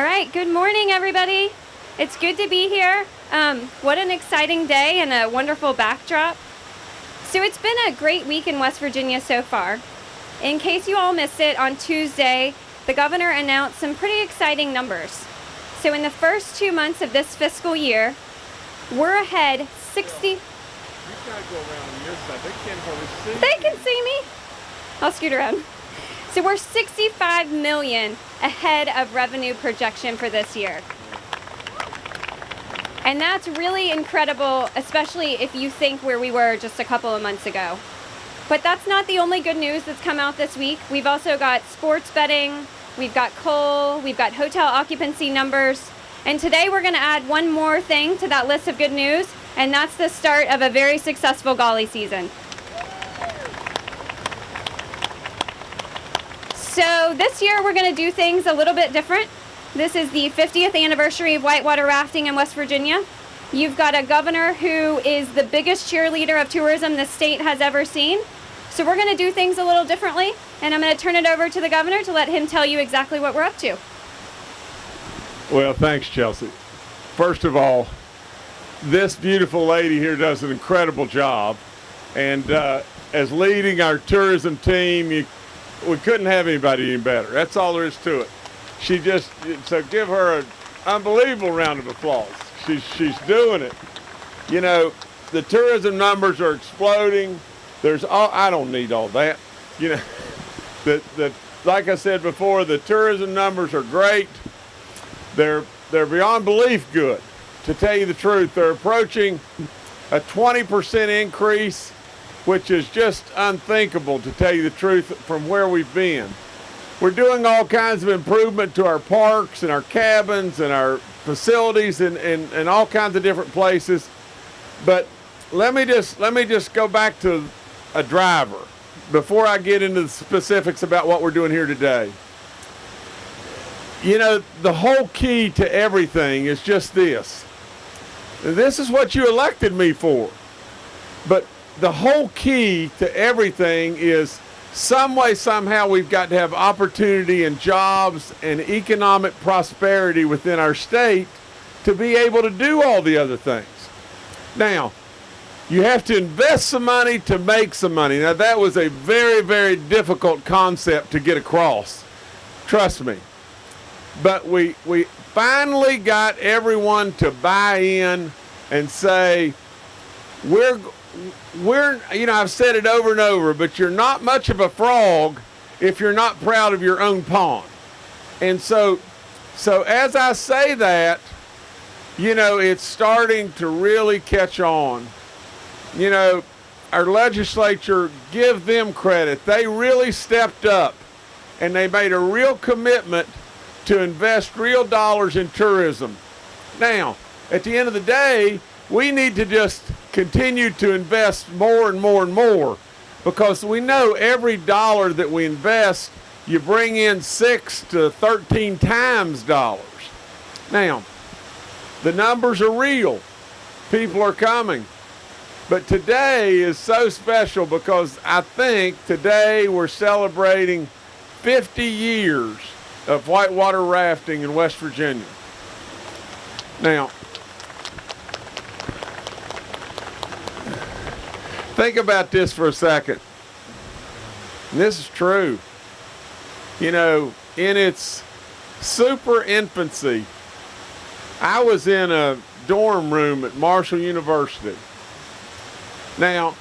All right, good morning, everybody. It's good to be here. Um, what an exciting day and a wonderful backdrop. So, it's been a great week in West Virginia so far. In case you all missed it, on Tuesday, the governor announced some pretty exciting numbers. So, in the first two months of this fiscal year, we're ahead 60. They can see me. I'll scoot around. So we're 65 million ahead of revenue projection for this year. And that's really incredible, especially if you think where we were just a couple of months ago. But that's not the only good news that's come out this week. We've also got sports betting, we've got coal, we've got hotel occupancy numbers. And today we're going to add one more thing to that list of good news, and that's the start of a very successful Gauley season. So this year we're going to do things a little bit different. This is the 50th anniversary of whitewater rafting in West Virginia. You've got a governor who is the biggest cheerleader of tourism the state has ever seen. So we're going to do things a little differently, and I'm going to turn it over to the governor to let him tell you exactly what we're up to. Well, thanks, Chelsea. First of all, this beautiful lady here does an incredible job. And uh, as leading our tourism team, you we couldn't have anybody any better. That's all there is to it. She just so give her an unbelievable round of applause. She's she's doing it. You know, the tourism numbers are exploding. There's all I don't need all that. You know, the the like I said before, the tourism numbers are great. They're they're beyond belief good. To tell you the truth, they're approaching a 20% increase which is just unthinkable to tell you the truth from where we've been. We're doing all kinds of improvement to our parks and our cabins and our facilities and, and, and all kinds of different places. But let me just let me just go back to a driver before I get into the specifics about what we're doing here today. You know, the whole key to everything is just this. This is what you elected me for. But the whole key to everything is some way, somehow, we've got to have opportunity and jobs and economic prosperity within our state to be able to do all the other things. Now, you have to invest some money to make some money. Now, that was a very, very difficult concept to get across. Trust me. But we, we finally got everyone to buy in and say, we're, we're, you know, I've said it over and over, but you're not much of a frog if you're not proud of your own pond. And so, so as I say that, you know, it's starting to really catch on. You know, our legislature, give them credit. They really stepped up and they made a real commitment to invest real dollars in tourism. Now, at the end of the day, we need to just continue to invest more and more and more because we know every dollar that we invest, you bring in six to 13 times dollars. Now, the numbers are real. People are coming. But today is so special because I think today we're celebrating 50 years of whitewater rafting in West Virginia. Now, Think about this for a second. This is true. You know, in its super infancy, I was in a dorm room at Marshall University. Now,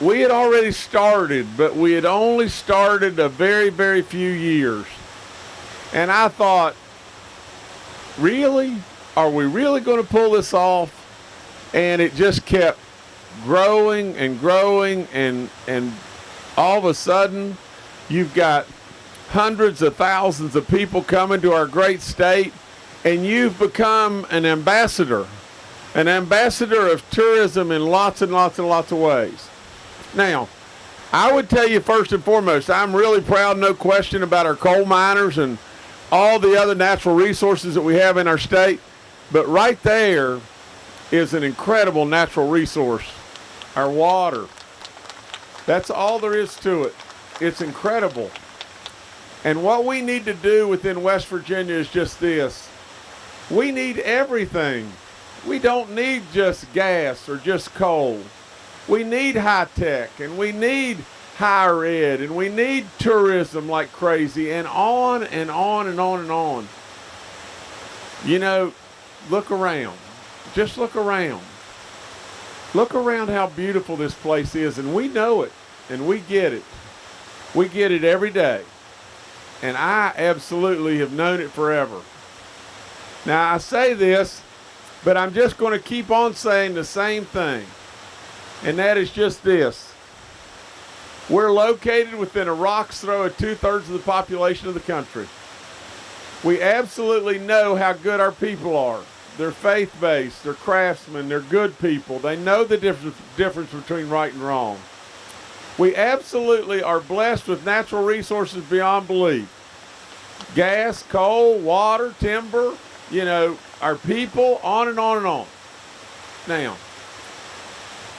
we had already started, but we had only started a very, very few years. And I thought, really? Are we really going to pull this off? And it just kept growing and growing and and all of a sudden you've got hundreds of thousands of people coming to our great state and you've become an ambassador an ambassador of tourism in lots and lots and lots of ways. Now i would tell you first and foremost i'm really proud no question about our coal miners and all the other natural resources that we have in our state but right there is an incredible natural resource our water. That's all there is to it. It's incredible. And what we need to do within West Virginia is just this. We need everything. We don't need just gas or just coal. We need high tech and we need higher ed and we need tourism like crazy and on and on and on and on. You know, look around. Just look around. Look around how beautiful this place is and we know it and we get it. We get it every day. And I absolutely have known it forever. Now I say this, but I'm just going to keep on saying the same thing. And that is just this. We're located within a rock's throw of two thirds of the population of the country. We absolutely know how good our people are. They're faith based, they're craftsmen, they're good people. They know the difference, difference between right and wrong. We absolutely are blessed with natural resources beyond belief gas, coal, water, timber, you know, our people, on and on and on. Now,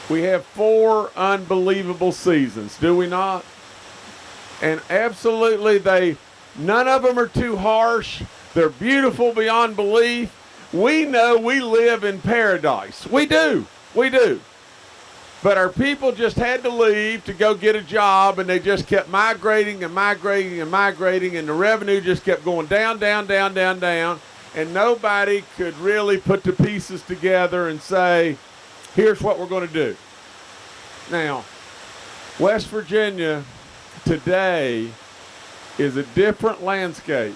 we have four unbelievable seasons, do we not? And absolutely, they none of them are too harsh. They're beautiful beyond belief. We know we live in paradise. We do. We do. But our people just had to leave to go get a job, and they just kept migrating and migrating and migrating, and the revenue just kept going down, down, down, down, down. And nobody could really put the pieces together and say, here's what we're going to do. Now, West Virginia today is a different landscape.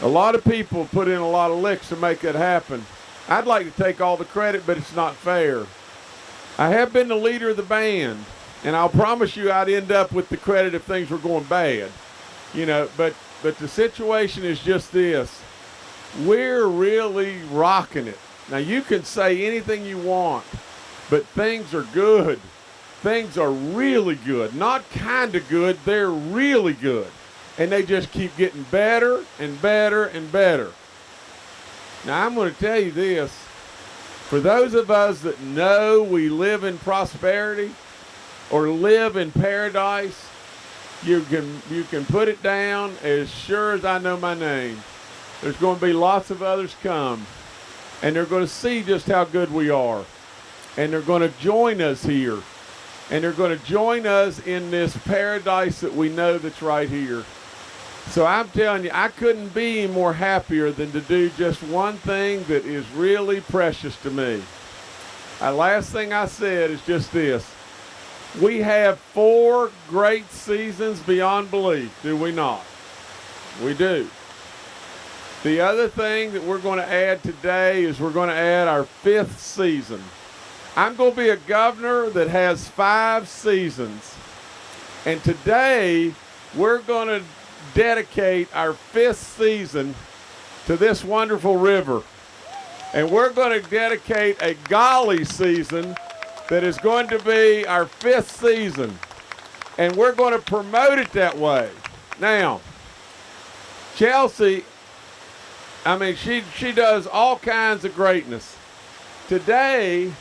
A lot of people put in a lot of licks to make it happen. I'd like to take all the credit, but it's not fair. I have been the leader of the band, and I'll promise you I'd end up with the credit if things were going bad. You know, but but the situation is just this. We're really rocking it. Now you can say anything you want, but things are good. Things are really good. Not kind of good, they're really good. And they just keep getting better and better and better. Now I'm going to tell you this for those of us that know we live in prosperity or live in paradise, you can you can put it down as sure as I know my name. There's going to be lots of others come and they're going to see just how good we are. And they're going to join us here. And they're going to join us in this paradise that we know that's right here. So I'm telling you, I couldn't be more happier than to do just one thing that is really precious to me. The last thing I said is just this. We have four great seasons beyond belief, do we not? We do. The other thing that we're going to add today is we're going to add our fifth season. I'm going to be a governor that has five seasons. And today we're going to dedicate our fifth season to this wonderful river. And we're going to dedicate a Gauley season that is going to be our fifth season. And we're going to promote it that way. Now, Chelsea, I mean, she, she does all kinds of greatness. Today,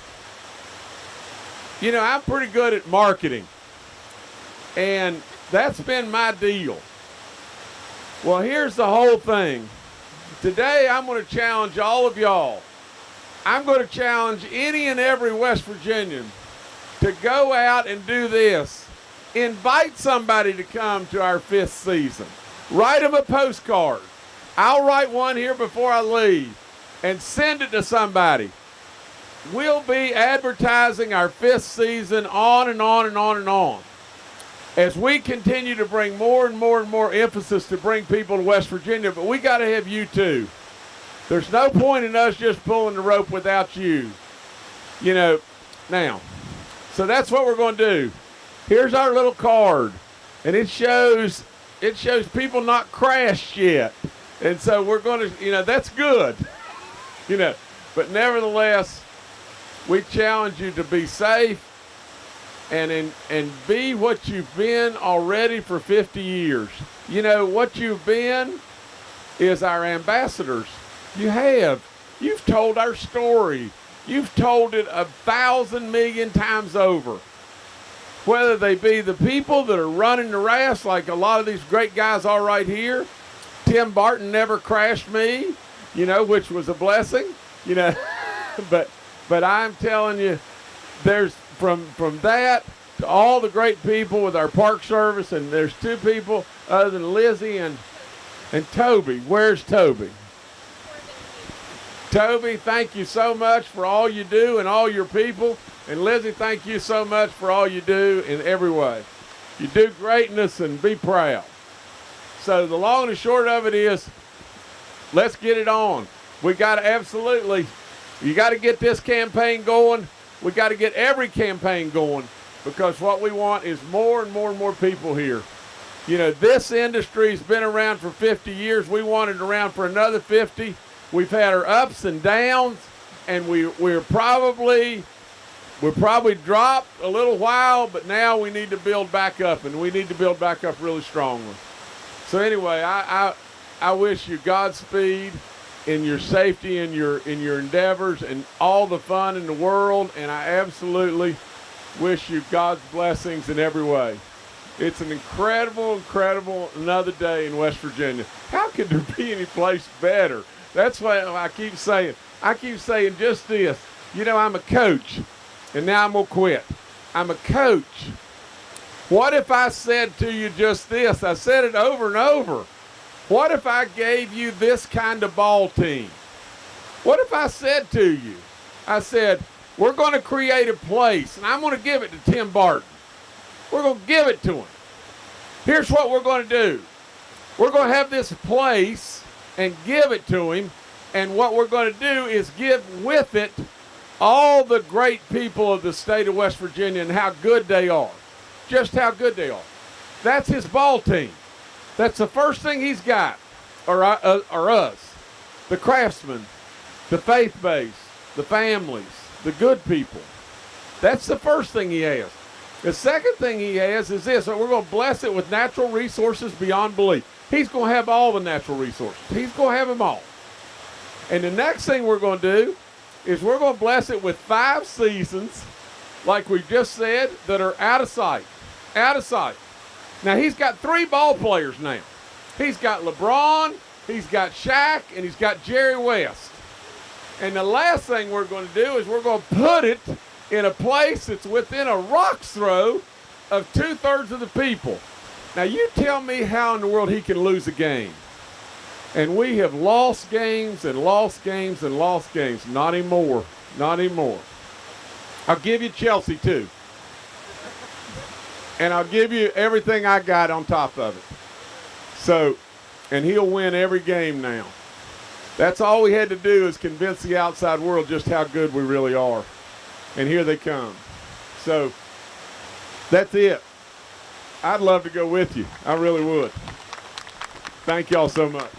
you know, I'm pretty good at marketing. And that's been my deal. Well, here's the whole thing. Today, I'm going to challenge all of y'all. I'm going to challenge any and every West Virginian to go out and do this. Invite somebody to come to our fifth season. Write them a postcard. I'll write one here before I leave and send it to somebody. We'll be advertising our fifth season on and on and on and on as we continue to bring more and more and more emphasis to bring people to West Virginia, but we got to have you too. There's no point in us just pulling the rope without you. You know, now, so that's what we're going to do. Here's our little card, and it shows it shows people not crashed yet, and so we're going to, you know, that's good. You know, but nevertheless, we challenge you to be safe and in, and be what you've been already for 50 years. You know, what you've been is our ambassadors. You have. You've told our story. You've told it a thousand million times over. whether they be the people that are running the race, like a lot of these great guys are right here. Tim Barton never crashed me, you know, which was a blessing, you know. but but I'm telling you, there's from from that to all the great people with our park service, and there's two people other than Lizzie and and Toby. Where's Toby? Toby, thank you so much for all you do and all your people. And Lizzie, thank you so much for all you do in every way. You do greatness and be proud. So the long and short of it is, let's get it on. We got to absolutely, you got to get this campaign going. We got to get every campaign going because what we want is more and more and more people here. You know, this industry's been around for 50 years. We want it around for another 50. We've had our ups and downs, and we we're probably we probably dropped a little while, but now we need to build back up, and we need to build back up really strongly. So anyway, I I, I wish you Godspeed in your safety in your in your endeavors and all the fun in the world, and I absolutely wish you God's blessings in every way. It's an incredible, incredible another day in West Virginia. How could there be any place better? That's why I keep saying. I keep saying just this. You know, I'm a coach, and now I'm going to quit. I'm a coach. What if I said to you just this? I said it over and over. What if I gave you this kind of ball team? What if I said to you, I said, we're going to create a place, and I'm going to give it to Tim Barton. We're going to give it to him. Here's what we're going to do. We're going to have this place and give it to him. And what we're going to do is give with it all the great people of the state of West Virginia and how good they are. Just how good they are. That's his ball team. That's the first thing he's got, or, uh, or us. The craftsmen, the faith base, the families, the good people. That's the first thing he has. The second thing he has is this we're going to bless it with natural resources beyond belief. He's going to have all the natural resources, he's going to have them all. And the next thing we're going to do is we're going to bless it with five seasons, like we just said, that are out of sight. Out of sight. Now, he's got three ball players now. He's got LeBron, he's got Shaq, and he's got Jerry West. And the last thing we're going to do is we're going to put it in a place that's within a rock's throw of two thirds of the people. Now, you tell me how in the world he can lose a game. And we have lost games and lost games and lost games. Not anymore. Not anymore. I'll give you Chelsea, too. And I'll give you everything I got on top of it. So, and he'll win every game now. That's all we had to do is convince the outside world just how good we really are and here they come. So that's it. I'd love to go with you. I really would. Thank y'all so much.